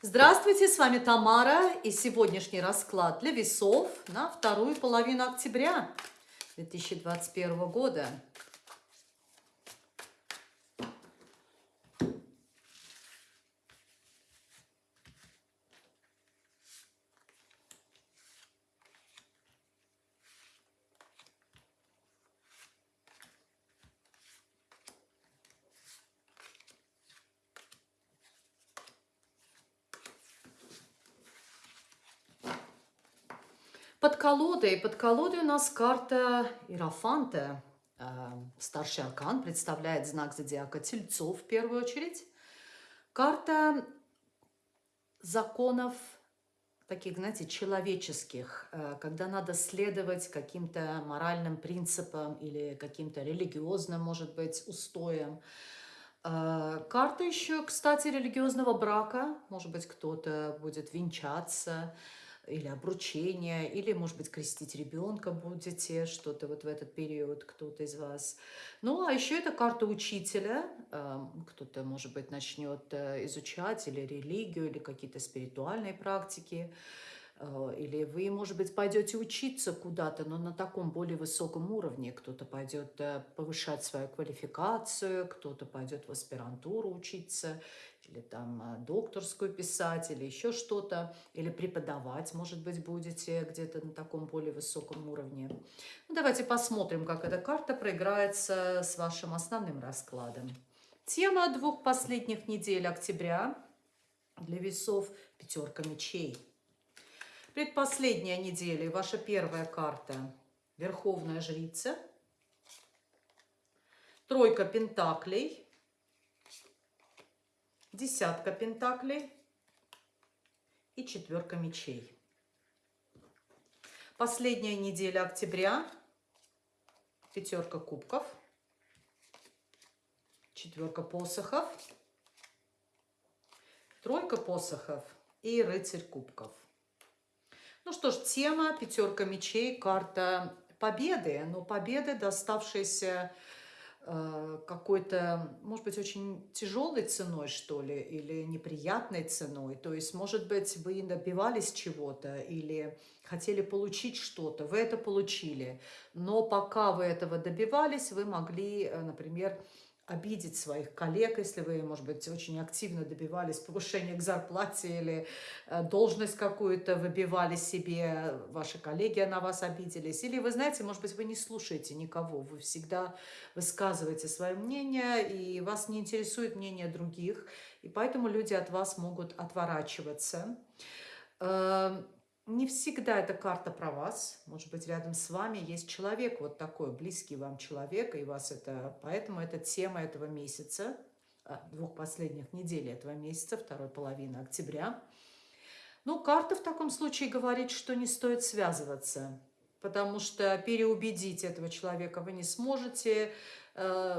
Здравствуйте, с вами Тамара и сегодняшний расклад для весов на вторую половину октября 2021 года. Под колодой, под колодой у нас карта Иерофанта. Э, старший аркан представляет знак зодиака Тельцов в первую очередь. Карта законов таких, знаете, человеческих, э, когда надо следовать каким-то моральным принципам или каким-то религиозным, может быть, устоям. Э, карта еще, кстати, религиозного брака. Может быть, кто-то будет венчаться, или обручение, или, может быть, крестить ребенка будете, что-то вот в этот период кто-то из вас. Ну, а еще это карта учителя. Эм, кто-то, может быть, начнет э, изучать или религию, или какие-то спиритуальные практики. Э, или вы, может быть, пойдете учиться куда-то, но на таком более высоком уровне. Кто-то пойдет э, повышать свою квалификацию, кто-то пойдет в аспирантуру учиться, или там э, докторскую писать, или еще что-то, или преподавать, может быть, будете где-то на таком более высоком уровне. Ну, давайте посмотрим, как эта карта проиграется с вашим основным раскладом. Тема двух последних недель октября для весов пятерка мечей. Предпоследняя неделя, ваша первая карта – Верховная Жрица, Тройка Пентаклей, Десятка Пентаклей и Четверка Мечей. Последняя неделя октября – Пятерка Кубков, Четверка Посохов, Тройка Посохов и Рыцарь Кубков – ну что ж, тема пятерка мечей, карта победы, но победы, доставшиеся э, какой-то, может быть, очень тяжелой ценой, что ли, или неприятной ценой. То есть, может быть, вы добивались чего-то или хотели получить что-то, вы это получили. Но пока вы этого добивались, вы могли, э, например, обидеть своих коллег, если вы, может быть, очень активно добивались повышения к зарплате или э, должность какую-то выбивали себе, ваши коллеги на вас обиделись. Или вы знаете, может быть, вы не слушаете никого, вы всегда высказываете свое мнение, и вас не интересует мнение других, и поэтому люди от вас могут отворачиваться. Не всегда эта карта про вас. Может быть, рядом с вами есть человек, вот такой, близкий вам человек, и вас это... Поэтому это тема этого месяца, а, двух последних недель этого месяца, второй половины октября. Ну, карта в таком случае говорит, что не стоит связываться, потому что переубедить этого человека вы не сможете,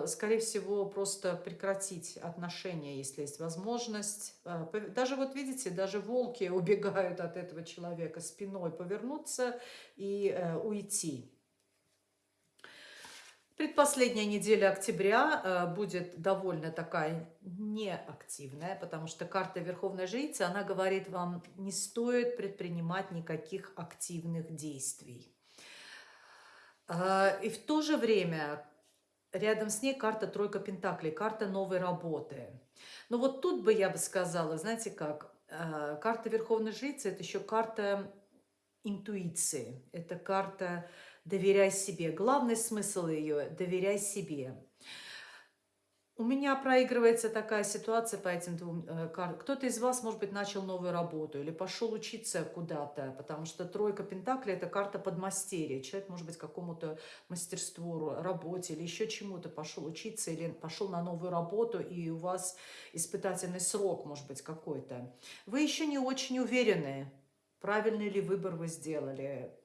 скорее всего, просто прекратить отношения, если есть возможность. Э, даже вот видите, даже волки убегают от этого человека спиной, повернуться и э, уйти. Предпоследняя неделя октября будет довольно такая неактивная, потому что карта Верховной Жрицы, она говорит вам, не стоит предпринимать никаких активных действий. И в то же время Рядом с ней карта тройка пентаклей, карта новой работы. Но вот тут бы я бы сказала, знаете как, э, карта Верховной Жрицы – это еще карта интуиции, это карта «доверяй себе». Главный смысл ее – «доверяй себе». У меня проигрывается такая ситуация по этим двум э, картам. Кто-то из вас, может быть, начал новую работу или пошел учиться куда-то, потому что тройка пентаклей – это карта подмастерья. Человек, может быть, какому-то мастерству, работе или еще чему-то пошел учиться или пошел на новую работу, и у вас испытательный срок, может быть, какой-то. Вы еще не очень уверены, правильный ли выбор вы сделали,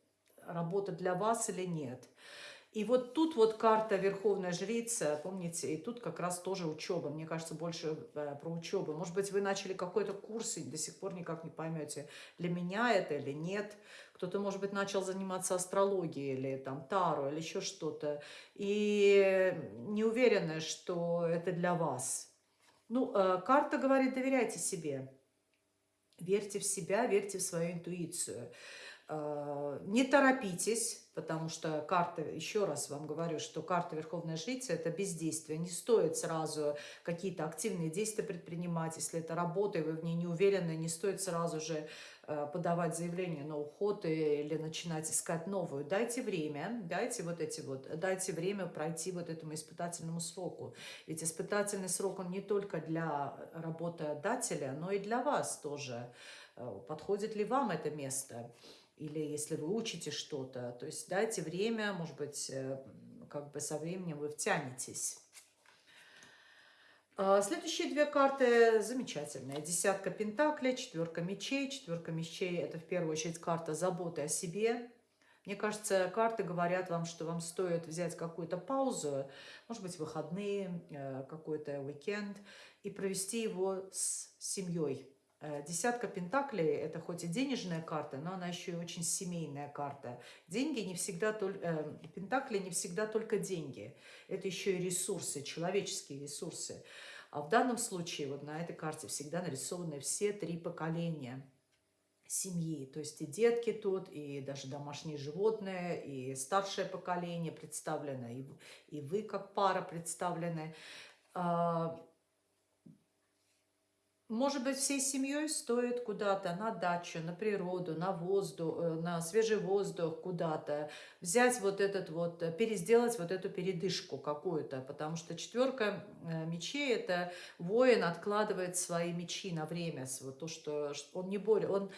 работа для вас или нет. И вот тут вот карта Верховная Жрица, помните, и тут как раз тоже учеба. Мне кажется, больше э, про учебу. Может быть, вы начали какой-то курс и до сих пор никак не поймете, для меня это или нет. Кто-то, может быть, начал заниматься астрологией или там таро или еще что-то. И не уверены, что это для вас. Ну, э, карта говорит, доверяйте себе. Верьте в себя, верьте в свою интуицию. Э, не торопитесь, потому что карта, еще раз вам говорю, что карта Верховная Жрица – это бездействие. Не стоит сразу какие-то активные действия предпринимать. Если это работа, и вы в ней не уверены, не стоит сразу же э, подавать заявление на уход или начинать искать новую. Дайте время, дайте вот эти вот, дайте время пройти вот этому испытательному сроку. Ведь испытательный срок, он не только для работодателя, но и для вас тоже. Э, подходит ли вам это место? или если вы учите что-то, то есть дайте время, может быть, э, как бы со временем вы втянетесь. А, следующие две карты замечательные. Десятка пентаклей, четверка мечей. Четверка мечей – это в первую очередь карта заботы о себе. Мне кажется, карты говорят вам, что вам стоит взять какую-то паузу, может быть, выходные, э, какой-то уикенд, и провести его с семьей. Э, десятка пентаклей – это хоть и денежная карта, но она еще и очень семейная карта. Деньги не всегда только, э, пентакли не всегда только деньги. Это еще и ресурсы, человеческие ресурсы. А в данном случае вот на этой карте всегда нарисованы все три поколения семьи. То есть и детки тут, и даже домашние животные, и старшее поколение представлено, и, и вы как пара представлены. Может быть, всей семьей стоит куда-то на дачу, на природу, на воздух, э, на свежий воздух куда-то, взять вот этот вот, э, пересделать вот эту передышку какую-то, потому что четверка э, мечей – это воин откладывает свои мечи на время, вот то, что он не более, он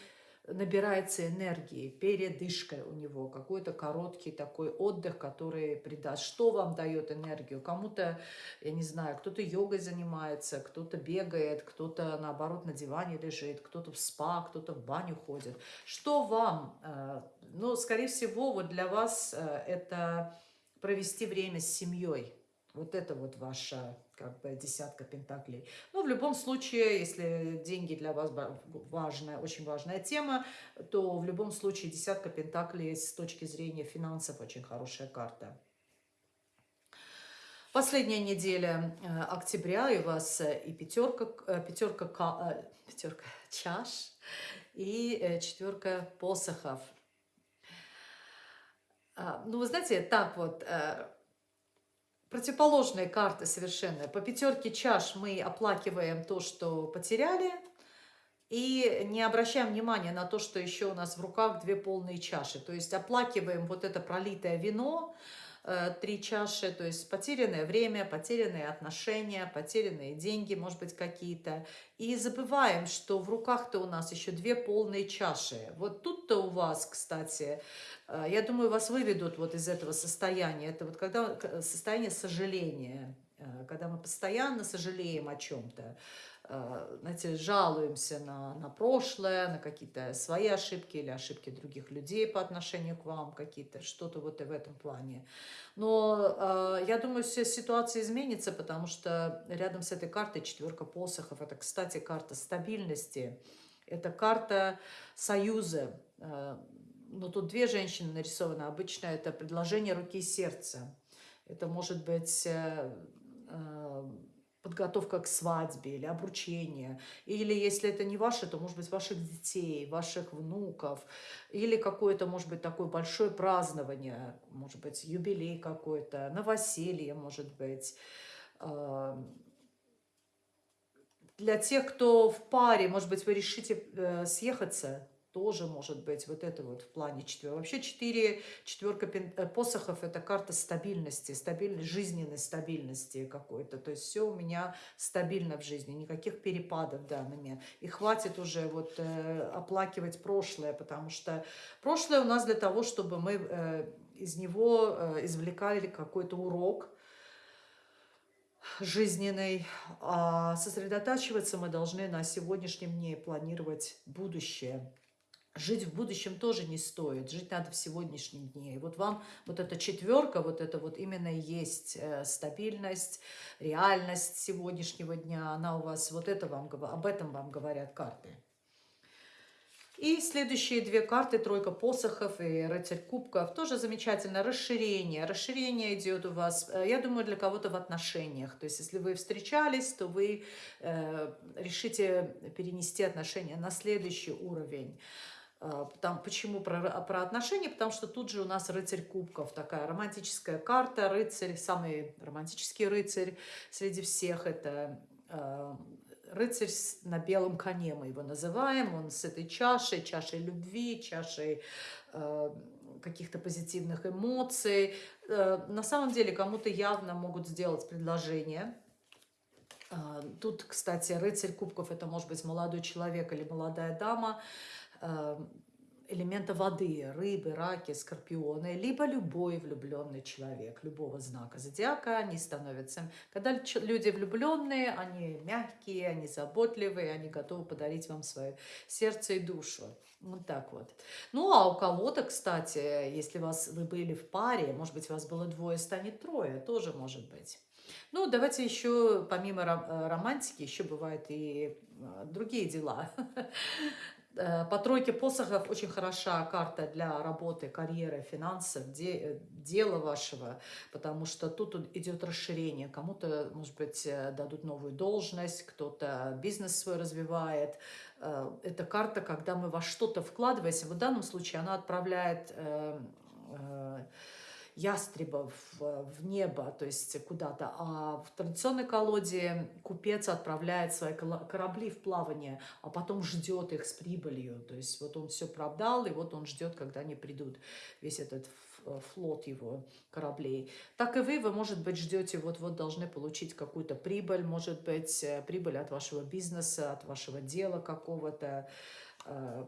набирается энергии, передышка у него, какой-то короткий такой отдых, который придаст. Что вам дает энергию? Кому-то, я не знаю, кто-то йогой занимается, кто-то бегает, кто-то, наоборот, на диване лежит, кто-то в спа, кто-то в баню ходит. Что вам? Э, ну, скорее всего, вот для вас э, это провести время с семьей. Вот это вот ваша как бы десятка пентаклей. Но в любом случае, если деньги для вас важная, очень важная тема, то в любом случае десятка пентаклей с точки зрения финансов очень хорошая карта. Последняя неделя э, октября, и у вас э, и пятерка, э, пятерка, пятерка чаш, и четверка посохов. А, ну, вы знаете, так вот, противоположные карты совершенно. По пятерке чаш мы оплакиваем то, что потеряли, и не обращаем внимания на то, что еще у нас в руках две полные чаши. То есть оплакиваем вот это пролитое вино, три чаши, то есть потерянное время, потерянные отношения, потерянные деньги, может быть, какие-то. И забываем, что в руках-то у нас еще две полные чаши. Вот тут-то у вас, кстати, э, я думаю, вас выведут вот из этого состояния. Это вот когда состояние сожаления, э, когда мы постоянно сожалеем о чем-то. Э, знаете, жалуемся на, на прошлое, на какие-то свои ошибки или ошибки других людей по отношению к вам, какие-то, что-то вот и в этом плане. Но э, я думаю, вся ситуация изменится, потому что рядом с этой картой четверка посохов, это, кстати, карта стабильности, это карта союза. Э, но тут две женщины нарисованы, обычно это предложение руки и сердца. Это может быть... Э, э, подготовка к свадьбе или обручение, или если это не ваше, то, может быть, ваших детей, ваших внуков, или какое-то, может быть, такое большое празднование, может быть, юбилей какой-то, новоселье, может быть. Для тех, кто в паре, может быть, вы решите э, съехаться, тоже может быть вот это вот в плане четверка. Вообще четыре, четверка э, посохов – это карта стабильности, стабильной, жизненной стабильности какой-то. То есть все у меня стабильно в жизни, никаких перепадов момент. И хватит уже вот э, оплакивать прошлое, потому что прошлое у нас для того, чтобы мы э, из него э, извлекали какой-то урок, жизненный, а сосредотачиваться мы должны на сегодняшнем дне, планировать будущее. Жить в будущем тоже не стоит, жить надо в сегодняшнем дне. И вот вам вот эта четверка, вот это вот именно есть э, стабильность, реальность сегодняшнего дня, она у вас, вот это вам, об этом вам говорят карты. И следующие две карты, тройка посохов и рыцарь кубков, тоже замечательно. Расширение. Расширение идет у вас, э, я думаю, для кого-то в отношениях. То есть, если вы встречались, то вы э, решите перенести отношения на следующий уровень. Э, там, почему про, про отношения? Потому что тут же у нас рыцарь кубков, такая романтическая карта, рыцарь, самый романтический рыцарь среди всех, это э, рыцарь на белом коне мы его называем, он с этой чашей, чашей любви, чашей э, каких-то позитивных эмоций. Э, на самом деле кому-то явно могут сделать предложение. Тут, кстати, рыцарь кубков это может быть молодой человек или молодая дама, элемента воды, рыбы, раки, скорпионы, либо любой влюбленный человек, любого знака зодиака, они становятся... Когда люди влюбленные, они мягкие, они заботливые, они готовы подарить вам свое сердце и душу. Вот так вот. Ну, а у кого-то, кстати, если вас, вы были в паре, может быть, вас было двое, станет трое, тоже может быть. Ну, давайте еще, помимо э, романтики, еще бывают и э, другие дела. Э, по тройке посохов очень хороша карта для работы, карьеры, финансов, де, э, дела вашего, потому что тут идет расширение. Кому-то, может быть, э, дадут новую должность, кто-то бизнес свой развивает. Это карта, когда мы во что-то вкладываемся. В данном случае она отправляет ястребов в небо, то есть куда-то. А в традиционной колоде купец отправляет свои корабли в плавание, а потом ждет их с прибылью. То есть вот он все продал, и вот он ждет, когда они придут, весь этот флот его кораблей. Так и вы, вы, может быть, ждете, вот-вот должны получить какую-то прибыль, может быть, э, прибыль от вашего бизнеса, от вашего дела какого-то, э,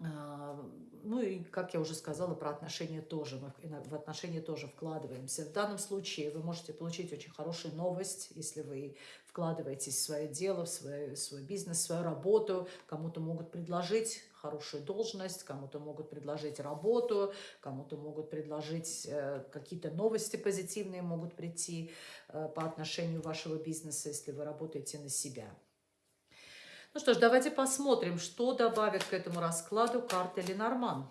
ну и, как я уже сказала, про отношения тоже. Мы в отношения тоже вкладываемся. В данном случае вы можете получить очень хорошую новость, если вы вкладываетесь в свое дело, в свой, свой бизнес, в свою работу. Кому-то могут предложить хорошую должность, кому-то могут предложить работу, кому-то могут предложить э, какие-то новости позитивные могут прийти э, по отношению вашего бизнеса, если вы работаете на себя. Ну что ж, давайте посмотрим, что добавит к этому раскладу карта Ленорман.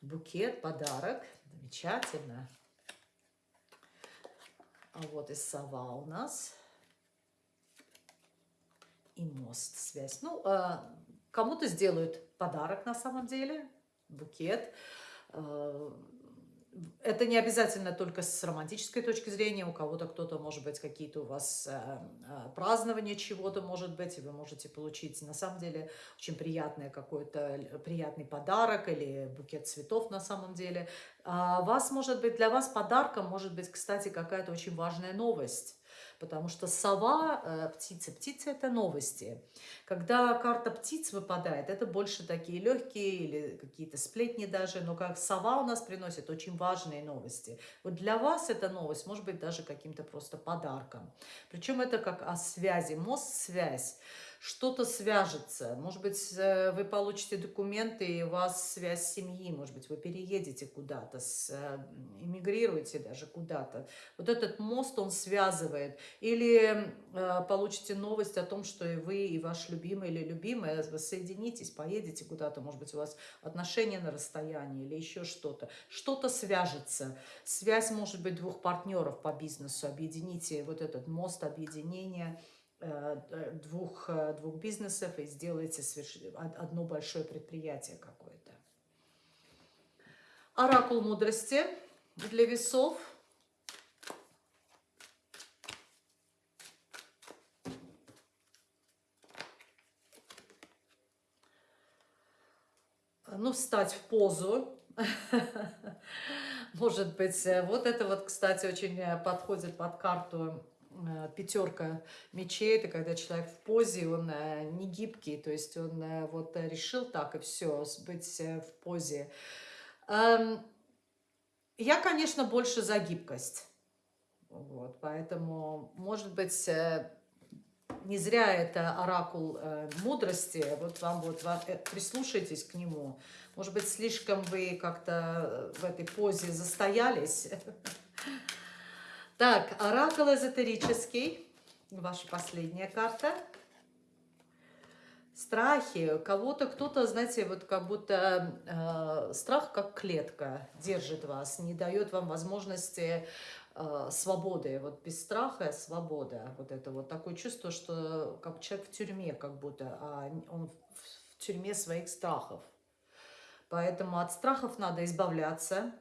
Букет, подарок. Замечательно. А вот и сова у нас. И мост, связь. Ну, а, кому-то сделают подарок на самом деле букет. Э, это не обязательно только с романтической точки зрения, у кого-то кто-то, может быть, какие-то у вас э, э, празднования чего-то, может быть, и вы можете получить, на самом деле, очень приятный какой-то приятный подарок или букет цветов на самом деле. А вас, может быть, для вас подарком может быть, кстати, какая-то очень важная новость потому что сова, э, птица, птица – это новости. Когда карта птиц выпадает, это больше такие легкие или какие-то сплетни даже, но как сова у нас приносит очень важные новости. Вот для вас эта новость может быть даже каким-то просто подарком. Причем это как о связи, мост-связь что-то свяжется. Может быть, э, вы получите документы, и у вас связь семьи, может быть, вы переедете куда-то, э, эмигрируете даже куда-то. Вот этот мост, он связывает. Или э, получите новость о том, что и вы, и ваш любимый или любимая, соединитесь, поедете куда-то, может быть, у вас отношения на расстоянии или еще что-то. Что-то свяжется. Связь может быть двух партнеров по бизнесу. Объедините вот этот мост объединения – двух, э, двух бизнесов и сделаете одно большое предприятие какое-то. Оракул мудрости для весов. Ну, встать в позу. Может быть, э, вот это вот, кстати, очень подходит под карту Э, пятерка мечей, это когда человек в позе, он э, не гибкий, то есть он э, вот решил так и все, быть в позе. Эм, я, конечно, больше за гибкость. Вот, поэтому, может быть, не зря это оракул мудрости. Вот вам вот прислушайтесь к нему. Может быть, слишком вы как-то в этой позе застоялись. Так, оракул эзотерический. Ваша последняя карта. Страхи. Кого-то кто-то, знаете, вот как будто э, страх как клетка держит вас, не дает вам возможности э, свободы. Вот без страха свобода. Вот это вот такое чувство, что как человек в тюрьме как будто, а он в тюрьме своих страхов. Поэтому от страхов надо избавляться.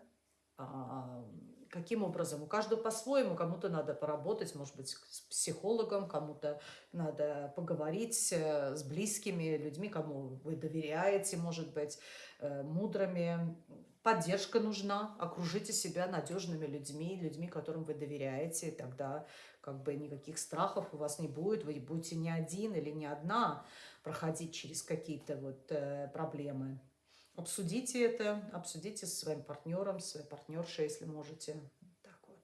Каким образом? У каждого по-своему. Кому-то надо поработать, может быть, с психологом, кому-то надо поговорить э, с близкими людьми, кому вы доверяете, может быть, э, мудрыми. Поддержка нужна. Окружите себя надежными людьми, людьми, которым вы доверяете. Тогда как бы никаких страхов у вас не будет. Вы будете не один или не одна проходить через какие-то вот э, проблемы. Обсудите это, обсудите со своим партнером, своей партнершей, если можете. Так вот.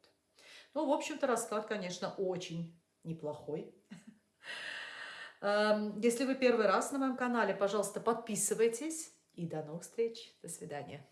Ну, в общем-то, расклад, конечно, очень неплохой. Эм, если вы первый раз на моем канале, пожалуйста, подписывайтесь. И до новых встреч. До свидания.